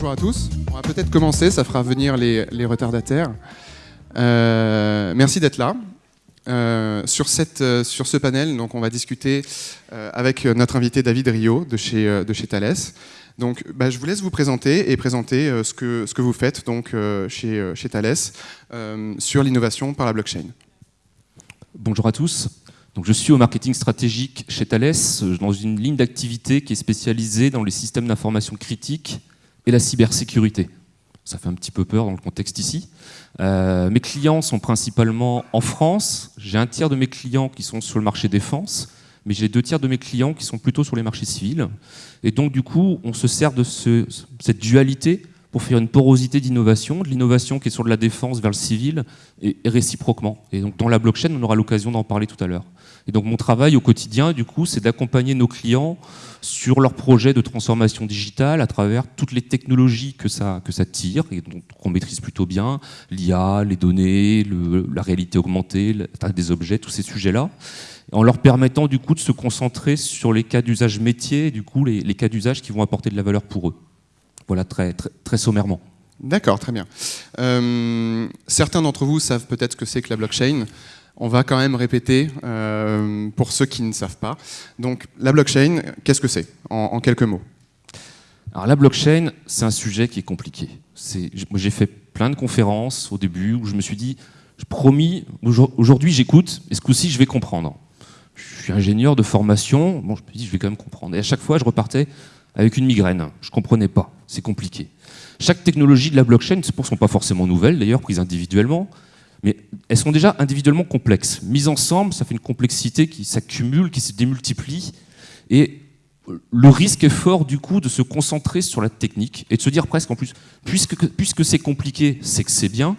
Bonjour à tous. On va peut-être commencer, ça fera venir les, retardataires. Euh, merci d'être là. Euh, sur, cette, euh, sur ce panel, donc, on va discuter avec notre invité David Rio de chez, de chez Thales. Donc, bah, je vous laisse vous présenter et présenter ce, que, ce que vous faites donc, chez, chez Thales sur l'innovation par la blockchain. Bonjour à tous. Donc, je suis au marketing stratégique chez Thales, dans une ligne d'activité qui est spécialisée dans les systèmes d'information critiques et la cybersécurité. Ça fait un petit peu peur dans le contexte ici. Euh, mes clients sont principalement en France. J'ai un tiers de mes clients qui sont sur le marché défense, mais j'ai deux tiers de mes clients qui sont plutôt sur les marchés civils. Et donc, du coup, on se sert de cette dualité pour faire une porosité d'innovation, de l'innovation qui est sur de la défense vers le civil, et, réciproquement. Et donc, dans la blockchain, on aura l'occasion d'en parler tout à l'heure. Et donc mon travail au quotidien, du coup, c'est d'accompagner nos clients sur leurs projets de transformation digitale à travers toutes les technologies que ça, que ça tire et qu'on maîtrise plutôt bien, l'IA, les données, la réalité augmentée, des objets, tous ces sujets-là, en leur permettant du coup de se concentrer sur les cas d'usage métier du coup les, cas d'usage qui vont apporter de la valeur pour eux. Voilà très, très, très sommairement. D'accord, très bien. Euh, certains d'entre vous savent peut-être ce que c'est que la blockchain on va quand même répéter euh, pour ceux qui ne savent pas. Donc la blockchain, qu'est-ce que c'est en, quelques mots? Alors la blockchain, c'est un sujet qui est compliqué. J'ai fait plein de conférences au début où je me suis dit, promis, aujourd'hui j'écoute, et ce coup-ci je vais comprendre. Je suis ingénieur de formation, bon, je me dis je vais quand même comprendre. Et à chaque fois je repartais avec une migraine. Je ne comprenais pas, c'est compliqué. Chaque technologie de la blockchain, ne sont pas forcément nouvelles d'ailleurs, prises individuellement, mais elles sont déjà individuellement complexes. Mises ensemble, ça fait une complexité qui s'accumule, qui se démultiplie, et le risque est fort du coup de se concentrer sur la technique et de se dire presque en plus, puisque, puisque c'est compliqué, c'est que c'est bien,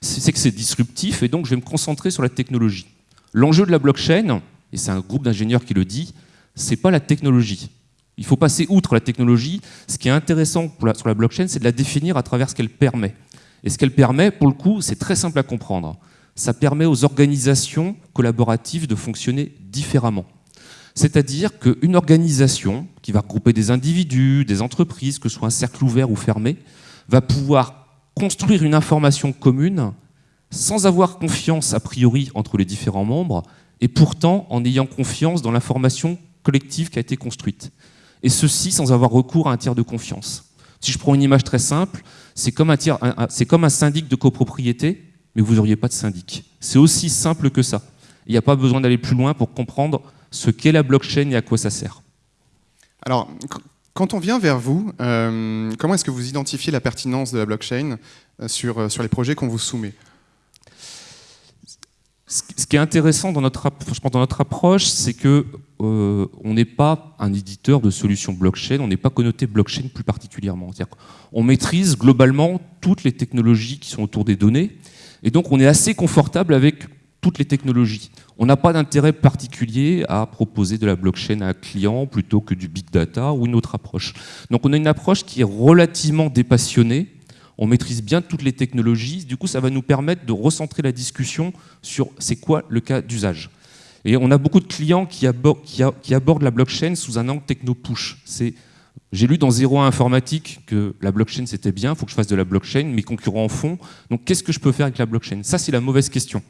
c'est que c'est disruptif, et donc je vais me concentrer sur la technologie. L'enjeu de la blockchain, et c'est un groupe d'ingénieurs qui le dit, c'est pas la technologie. Il faut passer outre la technologie. Ce qui est intéressant sur la blockchain, c'est de la définir à travers ce qu'elle permet. Et ce qu'elle permet, pour le coup, c'est très simple à comprendre. Ça permet aux organisations collaboratives de fonctionner différemment. C'est-à-dire qu'une organisation qui va regrouper des individus, des entreprises, que ce soit un cercle ouvert ou fermé, va pouvoir construire une information commune sans avoir confiance a priori entre les différents membres, et pourtant en ayant confiance dans l'information collective qui a été construite. Et ceci sans avoir recours à un tiers de confiance. Si je prends une image très simple, c'est comme, un, syndic de copropriété, mais vous n'auriez pas de syndic. C'est aussi simple que ça. Il n'y a pas besoin d'aller plus loin pour comprendre ce qu'est la blockchain et à quoi ça sert. Alors, quand on vient vers vous, euh, comment est-ce que vous identifiez la pertinence de la blockchain euh, sur, euh, sur les projets qu'on vous soumet? Ce qui est intéressant dans notre, dans notre approche, c'est que euh, on n'est pas un éditeur de solutions blockchain, on n'est pas connoté blockchain plus particulièrement. On maîtrise globalement toutes les technologies qui sont autour des données, et donc on est assez confortable avec toutes les technologies. On n'a pas d'intérêt particulier à proposer de la blockchain à un client plutôt que du big data ou une autre approche. Donc on a une approche qui est relativement dépassionnée, on maîtrise bien toutes les technologies, du coup ça va nous permettre de recentrer la discussion sur c'est quoi le cas d'usage. Et on a beaucoup de clients qui, abordent, la blockchain sous un angle techno-push. J'ai lu dans Zéro informatique que la blockchain c'était bien, il faut que je fasse de la blockchain, mes concurrents en font, donc qu'est-ce que je peux faire avec la blockchain? Ça c'est la mauvaise question.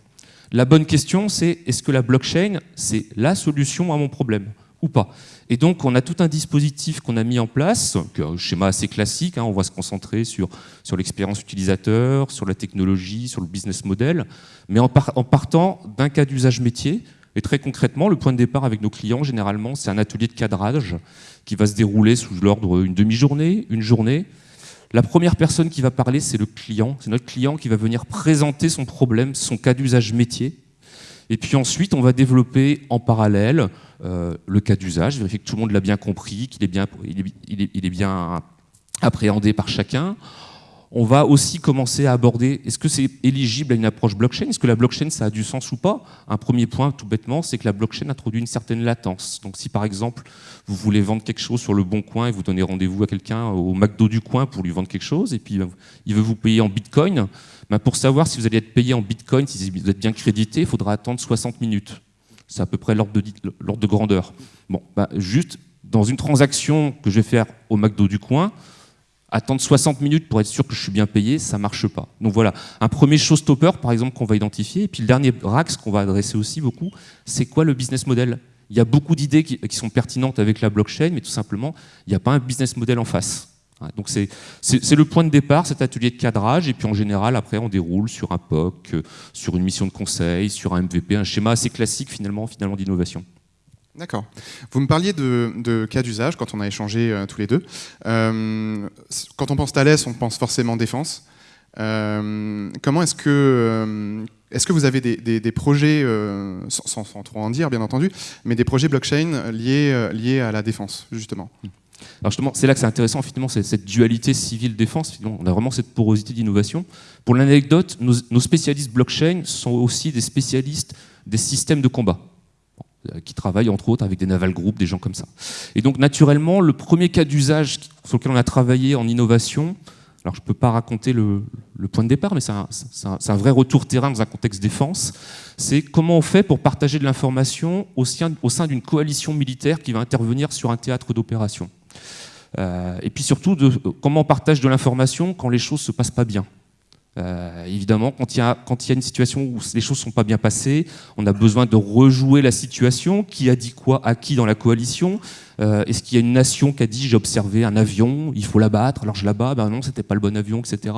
La bonne question c'est est-ce que la blockchain c'est la solution à mon problème ou pas? Et donc, on a tout un dispositif qu'on a mis en place, un schéma assez classique, hein, on va se concentrer sur, l'expérience utilisateur, sur la technologie, sur le business model, mais en partant d'un cas d'usage métier. Et très concrètement, le point de départ avec nos clients, généralement, c'est un atelier de cadrage qui va se dérouler sous l'ordre une demi-journée, une journée. La première personne qui va parler, c'est le client. C'est notre client qui va venir présenter son problème, son cas d'usage métier. Et puis ensuite, on va développer en parallèle euh, le cas d'usage, vérifier que tout le monde l'a bien compris, qu'il est bien, il est, bien appréhendé par chacun. On va aussi commencer à aborder, est-ce que c'est éligible à une approche blockchain? Est-ce que la blockchain, ça a du sens ou pas? Un premier point, tout bêtement, c'est que la blockchain introduit une certaine latence. Donc si par exemple, vous voulez vendre quelque chose sur le bon coin et vous donnez rendez-vous à quelqu'un au McDo du coin pour lui vendre quelque chose, et puis ben, il veut vous payer en bitcoin, ben, pour savoir si vous allez être payé en bitcoin, si vous êtes bien crédité, il faudra attendre 60 minutes. C'est à peu près l'ordre de, de, grandeur. Bon, bah, juste dans une transaction que je vais faire au McDo du coin, attendre 60 minutes pour être sûr que je suis bien payé, ça marche pas. Donc voilà, un premier showstopper, par exemple, qu'on va identifier. Et puis le dernier rax qu'on va adresser aussi beaucoup, c'est quoi le business model? Il y a beaucoup d'idées qui, sont pertinentes avec la blockchain, mais tout simplement, il n'y a pas un business model en face. Donc c'est le point de départ, cet atelier de cadrage, et puis en général, après, on déroule sur un POC, euh, sur une mission de conseil, sur un MVP, un schéma assez classique finalement, finalement d'innovation. D'accord. Vous me parliez de, cas d'usage quand on a échangé euh, tous les deux. Euh, quand on pense Thales, on pense forcément défense. Euh, comment est-ce que, est-ce que vous avez des, projets, sans, trop en dire bien entendu, mais des projets blockchain liés, liés à la défense, justement? Alors justement, c'est là que c'est intéressant, finalement, cette dualité civile-défense. On a vraiment cette porosité d'innovation. Pour l'anecdote, nos spécialistes blockchain sont aussi des spécialistes des systèmes de combat. Euh, qui travaillent entre autres avec des naval groups, des gens comme ça. Et donc naturellement, le premier cas d'usage sur lequel on a travaillé en innovation, alors je ne peux pas raconter le, point de départ, mais c'est un, vrai retour terrain dans un contexte défense, c'est comment on fait pour partager de l'information au sein, d'une coalition militaire qui va intervenir sur un théâtre d'opération. Euh, et puis surtout, comment on partage de l'information quand les choses ne se passent pas bien. Euh, évidemment, quand il, y a, quand il y a une situation où les choses ne sont pas bien passées, on a besoin de rejouer la situation. Qui a dit quoi à qui dans la coalition euh, Est-ce qu'il y a une nation qui a dit j'ai observé un avion, il faut l'abattre, alors je l'abats, ben non, c'était pas le bon avion, etc.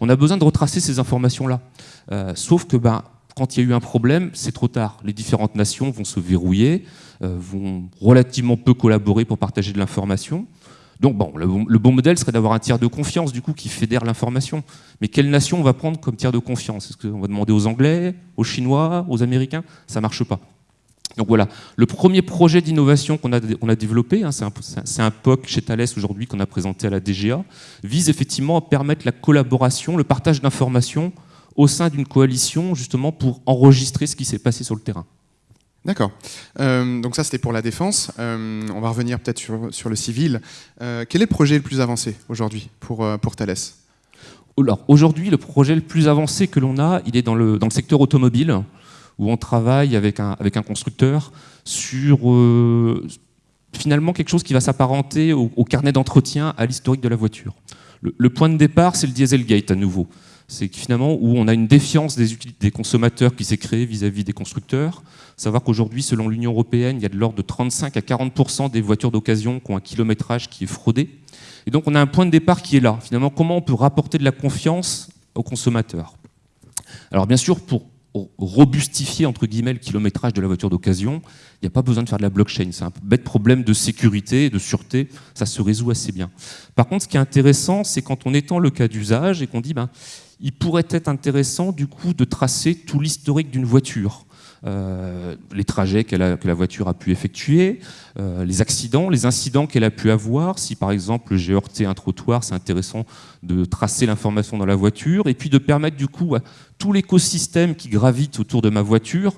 On a besoin de retracer ces informations-là. Euh, sauf que ben, quand il y a eu un problème, c'est trop tard. Les différentes nations vont se verrouiller, vont relativement peu collaborer pour partager de l'information. Donc bon, le, bon modèle serait d'avoir un tiers de confiance du coup qui fédère l'information. Mais quelle nation on va prendre comme tiers de confiance? Est-ce qu'on va demander aux Anglais, aux Chinois, aux Américains? Ça marche pas. Donc voilà, le premier projet d'innovation qu'on a, on a développé, hein, c'est un, POC chez Thales aujourd'hui qu'on a présenté à la DGA, vise effectivement à permettre la collaboration, le partage d'informations au sein d'une coalition justement pour enregistrer ce qui s'est passé sur le terrain. D'accord. Euh, donc ça, c'était pour la défense. Euh, on va revenir peut-être sur, le civil. Euh, quel est le projet le plus avancé aujourd'hui pour, pour Thales? Alors, aujourd'hui, le projet le plus avancé que l'on a, il est dans le, dans le secteur automobile, où on travaille avec un, avec un constructeur sur finalement quelque chose qui va s'apparenter au, carnet d'entretien, à l'historique de la voiture. Le, le point de départ, c'est le Dieselgate à nouveau c'est finalement où on a une défiance des, consommateurs qui s'est créée vis-à-vis des constructeurs. Savoir qu'aujourd'hui, selon l'Union européenne, il y a de l'ordre de 35 à 40% des voitures d'occasion qui ont un kilométrage qui est fraudé. Et donc on a un point de départ qui est là. Finalement, comment on peut rapporter de la confiance aux consommateurs? Alors bien sûr, pour robustifier entre guillemets le kilométrage de la voiture d'occasion, il n'y a pas besoin de faire de la blockchain. C'est un bête problème de sécurité de sûreté, ça se résout assez bien. Par contre, ce qui est intéressant, c'est quand on étend le cas d'usage et qu'on dit ben, il pourrait être intéressant du coup de tracer tout l'historique d'une voiture. Euh, les trajets que la voiture a pu effectuer, euh, les accidents, les incidents qu'elle a pu avoir. Si par exemple j'ai heurté un trottoir, c'est intéressant de tracer l'information dans la voiture et puis de permettre du coup à tout l'écosystème qui gravite autour de ma voiture